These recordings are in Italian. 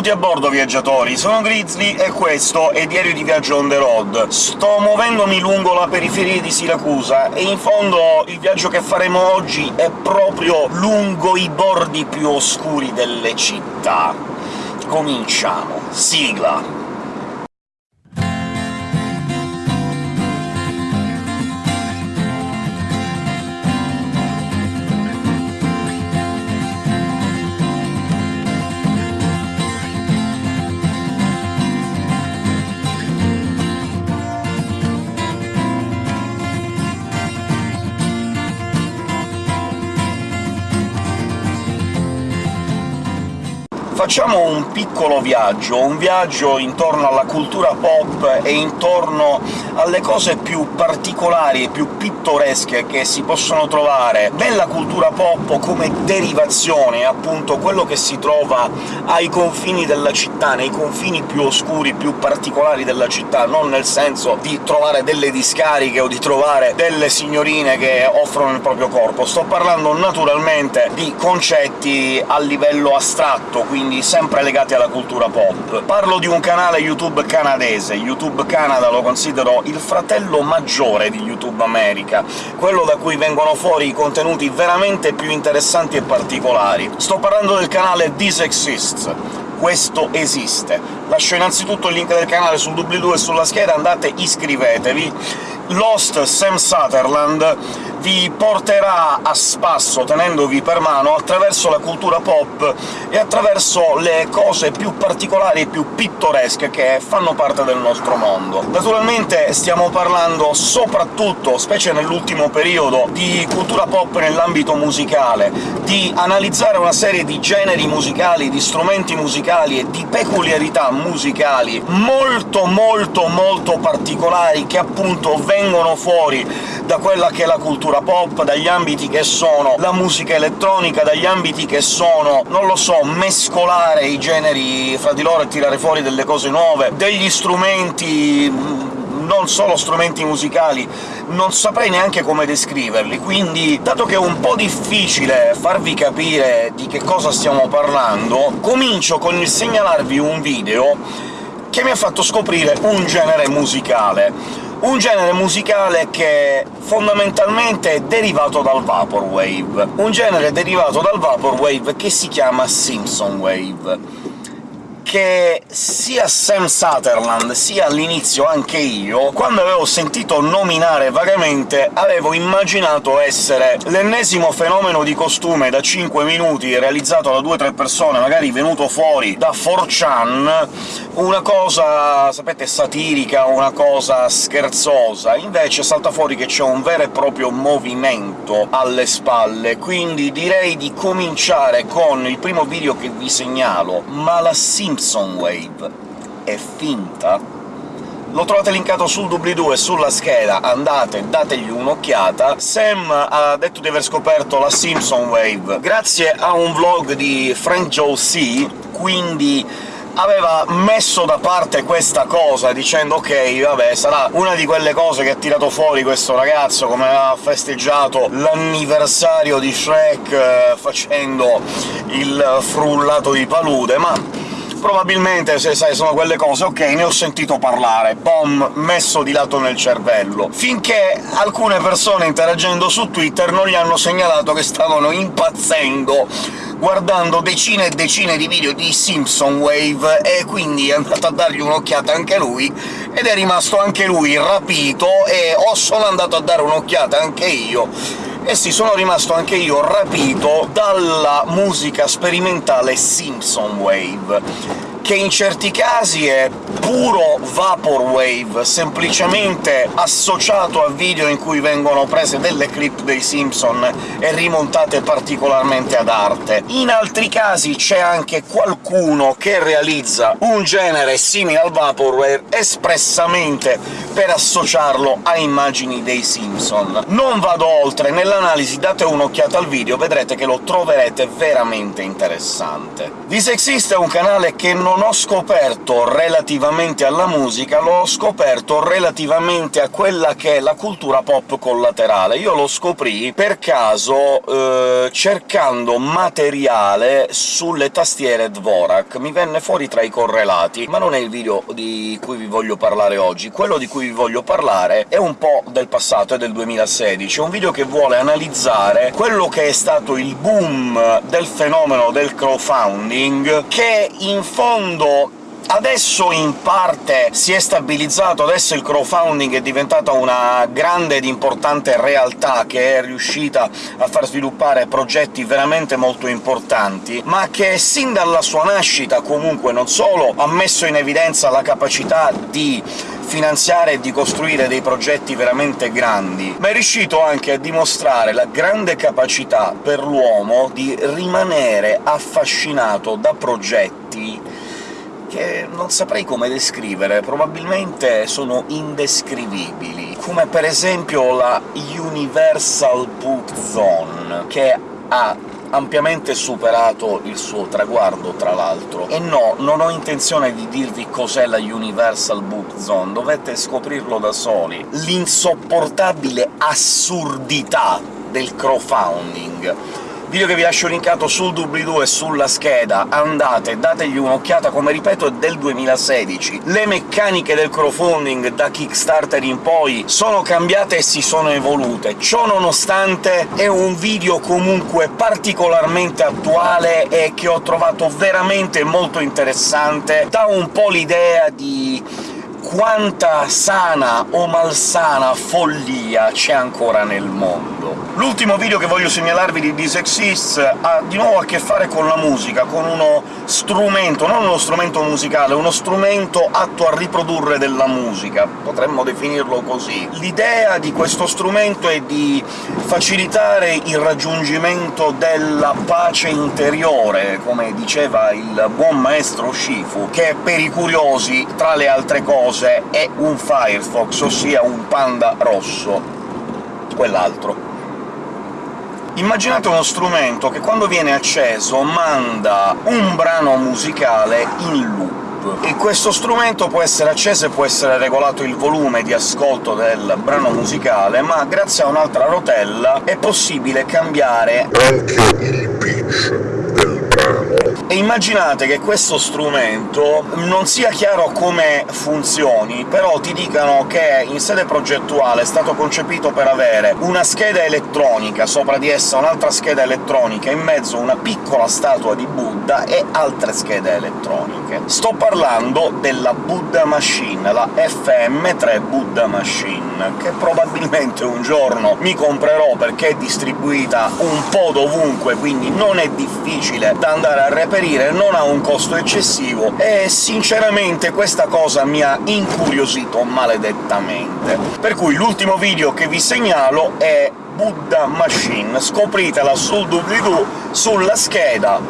Benvenuti a bordo, viaggiatori! Sono Grizzly e questo è Diario di Viaggio on the road. Sto muovendomi lungo la periferia di Siracusa, e in fondo il viaggio che faremo oggi è proprio lungo i bordi più oscuri delle città. Cominciamo. Sigla! Facciamo un piccolo viaggio, un viaggio intorno alla cultura pop e intorno alle cose più particolari e più pittoresche che si possono trovare nella cultura pop come derivazione, appunto quello che si trova ai confini della città, nei confini più oscuri, più particolari della città, non nel senso di trovare delle discariche o di trovare delle signorine che offrono il proprio corpo. Sto parlando naturalmente di concetti a livello astratto, quindi sempre legati alla cultura pop. Parlo di un canale YouTube canadese, YouTube Canada lo considero il fratello maggiore di YouTube America, quello da cui vengono fuori i contenuti veramente più interessanti e particolari. Sto parlando del canale This Exists, questo esiste. Lascio innanzitutto il link del canale sul doobly-doo e sulla scheda, andate iscrivetevi. Lost Sam Sutherland vi porterà a spasso, tenendovi per mano, attraverso la cultura pop e attraverso le cose più particolari e più pittoresche che fanno parte del nostro mondo. Naturalmente stiamo parlando soprattutto, specie nell'ultimo periodo, di cultura pop nell'ambito musicale, di analizzare una serie di generi musicali, di strumenti musicali e di peculiarità musicali molto molto molto particolari che appunto vengono fuori da quella che è la cultura pop, dagli ambiti che sono la musica elettronica, dagli ambiti che sono, non lo so, mescolare i generi fra di loro e tirare fuori delle cose nuove, degli strumenti mm, non solo strumenti musicali, non saprei neanche come descriverli, quindi, dato che è un po' difficile farvi capire di che cosa stiamo parlando, comincio con il segnalarvi un video che mi ha fatto scoprire un genere musicale un genere musicale che fondamentalmente è derivato dal Vaporwave, un genere derivato dal Vaporwave che si chiama Simpson Wave che sia Sam Sutherland sia all'inizio anche io, quando avevo sentito nominare vagamente, avevo immaginato essere l'ennesimo fenomeno di costume da 5 minuti realizzato da 2-3 persone, magari venuto fuori da 4chan, una cosa, sapete, satirica, una cosa scherzosa. Invece salta fuori che c'è un vero e proprio movimento alle spalle, quindi direi di cominciare con il primo video che vi segnalo, ma la Simpson Simpson Wave è finta? Lo trovate linkato sul doobly-doo e sulla scheda, andate, dategli un'occhiata. Sam ha detto di aver scoperto la Simpson Wave grazie a un vlog di Frank Joe C, quindi aveva messo da parte questa cosa, dicendo «Ok, vabbè, sarà una di quelle cose che ha tirato fuori questo ragazzo, come ha festeggiato l'anniversario di Shrek eh, facendo il frullato di palude», ma probabilmente, se sai, sono quelle cose «ok, ne ho sentito parlare», bom, messo di lato nel cervello. Finché alcune persone interagendo su Twitter non gli hanno segnalato che stavano impazzendo guardando decine e decine di video di Simpson Wave, e quindi è andato a dargli un'occhiata anche lui, ed è rimasto anche lui rapito, e o sono andato a dare un'occhiata anche io, e sì, sono rimasto anche io rapito dalla musica sperimentale Simpson Wave che in certi casi è puro vaporwave, semplicemente associato a video in cui vengono prese delle clip dei Simpson e rimontate particolarmente ad arte. In altri casi c'è anche qualcuno che realizza un genere simile al vaporwave espressamente per associarlo a immagini dei Simpson. Non vado oltre, nell'analisi date un'occhiata al video, vedrete che lo troverete veramente interessante. This Exist è un canale che non non ho scoperto relativamente alla musica, l'ho scoperto relativamente a quella che è la cultura pop collaterale. Io lo scoprì per caso eh, cercando materiale sulle tastiere Dvorak. Mi venne fuori tra i correlati, ma non è il video di cui vi voglio parlare oggi. Quello di cui vi voglio parlare è un po' del passato, è del 2016. È un video che vuole analizzare quello che è stato il boom del fenomeno del crowdfunding, che in fondo Adesso in parte si è stabilizzato, adesso il crowdfunding è diventata una grande ed importante realtà che è riuscita a far sviluppare progetti veramente molto importanti, ma che sin dalla sua nascita comunque non solo ha messo in evidenza la capacità di finanziare e di costruire dei progetti veramente grandi, ma è riuscito anche a dimostrare la grande capacità per l'uomo di rimanere affascinato da progetti che non saprei come descrivere, probabilmente sono indescrivibili, come per esempio la Universal Book Zone, che ha ampiamente superato il suo traguardo, tra l'altro. E no, non ho intenzione di dirvi cos'è la Universal Book Zone, dovete scoprirlo da soli. L'insopportabile assurdità del crowdfunding video che vi lascio linkato sul doobly-doo e sulla scheda, andate, dategli un'occhiata, come ripeto è del 2016. Le meccaniche del crowdfunding da Kickstarter in poi sono cambiate e si sono evolute. Ciò nonostante è un video comunque particolarmente attuale e che ho trovato veramente molto interessante, dà un po' l'idea di quanta sana o malsana follia c'è ancora nel mondo. L'ultimo video che voglio segnalarvi di This Exists ha di nuovo a che fare con la musica, con uno strumento, non uno strumento musicale, uno strumento atto a riprodurre della musica, potremmo definirlo così. L'idea di questo strumento è di facilitare il raggiungimento della pace interiore, come diceva il buon maestro Shifu, che per i curiosi, tra le altre cose, è un Firefox, ossia un panda rosso, quell'altro. Immaginate uno strumento che quando viene acceso manda un brano musicale in loop, e questo strumento può essere acceso e può essere regolato il volume di ascolto del brano musicale, ma grazie a un'altra rotella è possibile cambiare anche il pitch e immaginate che questo strumento non sia chiaro come funzioni, però ti dicano che in sede progettuale è stato concepito per avere una scheda elettronica, sopra di essa un'altra scheda elettronica, in mezzo una piccola statua di Buddha e altre schede elettroniche. Sto parlando della Buddha Machine, la FM3 Buddha Machine, che probabilmente un giorno mi comprerò perché è distribuita un po' dovunque, quindi non è difficile da andare a reperire trasferire non ha un costo eccessivo, e sinceramente questa cosa mi ha incuriosito maledettamente. Per cui l'ultimo video che vi segnalo è Buddha Machine, scopritela sul doobly-doo, sulla scheda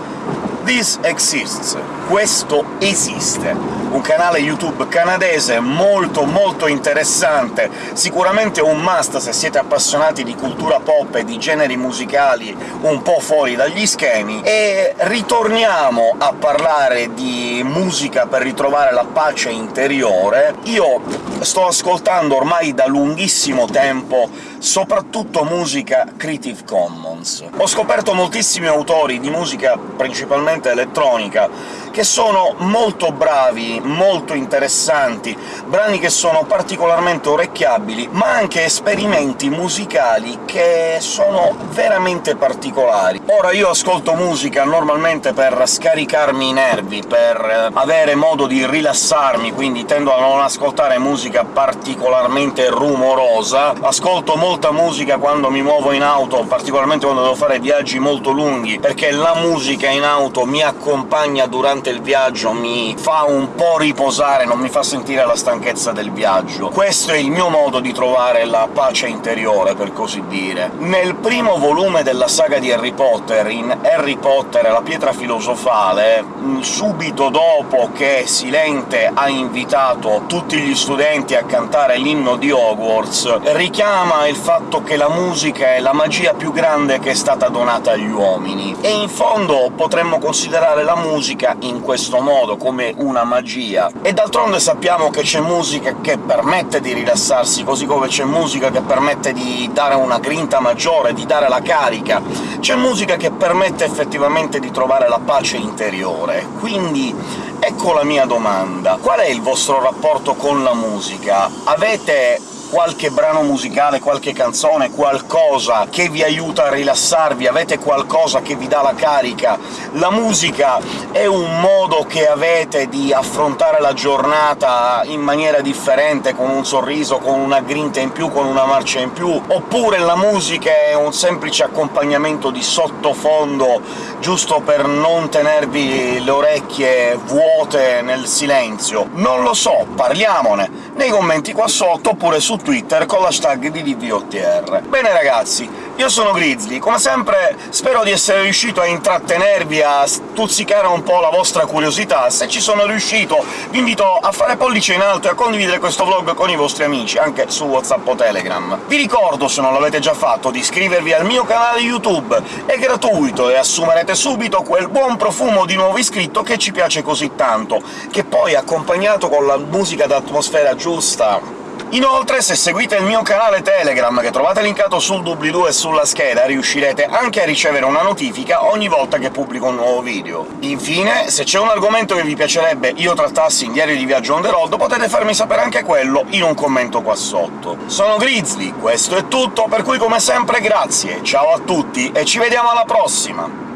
This Exists. Questo esiste. Un canale YouTube canadese molto molto interessante, sicuramente un must se siete appassionati di cultura pop e di generi musicali un po' fuori dagli schemi, e ritorniamo a parlare di musica per ritrovare la pace interiore. Io sto ascoltando ormai da lunghissimo tempo soprattutto musica Creative Commons. Ho scoperto moltissimi autori di musica principalmente elettronica che sono molto bravi, molto interessanti, brani che sono particolarmente orecchiabili, ma anche esperimenti musicali che sono veramente particolari. Ora io ascolto musica normalmente per scaricarmi i nervi, per avere modo di rilassarmi, quindi tendo a non ascoltare musica particolarmente rumorosa, ascolto molta musica quando mi muovo in auto, particolarmente quando devo fare viaggi molto lunghi, perché la musica in auto mi accompagna durante durante il viaggio mi fa un po' riposare, non mi fa sentire la stanchezza del viaggio. Questo è il mio modo di trovare la pace interiore, per così dire. Nel primo volume della saga di Harry Potter, in Harry Potter e la pietra filosofale, subito dopo che Silente ha invitato tutti gli studenti a cantare l'inno di Hogwarts, richiama il fatto che la musica è la magia più grande che è stata donata agli uomini, e in fondo potremmo considerare la musica questo modo, come una magia. E d'altronde sappiamo che c'è musica che permette di rilassarsi, così come c'è musica che permette di dare una grinta maggiore, di dare la carica, c'è musica che permette effettivamente di trovare la pace interiore. Quindi ecco la mia domanda. Qual è il vostro rapporto con la musica? Avete qualche brano musicale, qualche canzone, qualcosa che vi aiuta a rilassarvi, avete qualcosa che vi dà la carica. La musica è un modo che avete di affrontare la giornata in maniera differente, con un sorriso, con una grinta in più, con una marcia in più, oppure la musica è un semplice accompagnamento di sottofondo, giusto per non tenervi le orecchie vuote nel silenzio. Non lo so, parliamone nei commenti qua sotto, oppure su Twitter con l'hashtag di DVOTR. Bene ragazzi, io sono Grizzly, come sempre spero di essere riuscito a intrattenervi, a stuzzicare un po' la vostra curiosità. Se ci sono riuscito vi invito a fare pollice in alto e a condividere questo vlog con i vostri amici, anche su WhatsApp o Telegram. Vi ricordo, se non l'avete già fatto, di iscrivervi al mio canale YouTube, è gratuito e assumerete subito quel buon profumo di nuovo iscritto che ci piace così tanto, che poi, accompagnato con la musica d'atmosfera giusta, Inoltre, se seguite il mio canale Telegram, che trovate linkato sul doobly-doo e sulla scheda, riuscirete anche a ricevere una notifica ogni volta che pubblico un nuovo video. Infine, se c'è un argomento che vi piacerebbe io trattassi in Diario di Viaggio on the road, potete farmi sapere anche quello in un commento qua sotto. Sono Grizzly, questo è tutto, per cui come sempre grazie, ciao a tutti e ci vediamo alla prossima!